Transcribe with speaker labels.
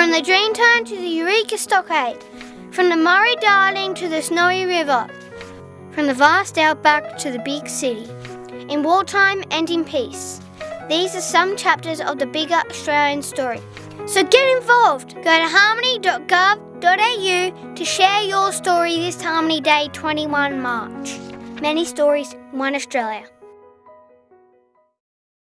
Speaker 1: From the Dreamtime to the Eureka Stockade, from the Murray Darling to the Snowy River, from the vast outback to the big city, in wartime and in peace. These are some chapters of the bigger Australian story. So get involved. Go to harmony.gov.au to share your story this Harmony Day 21 March. Many stories, one Australia.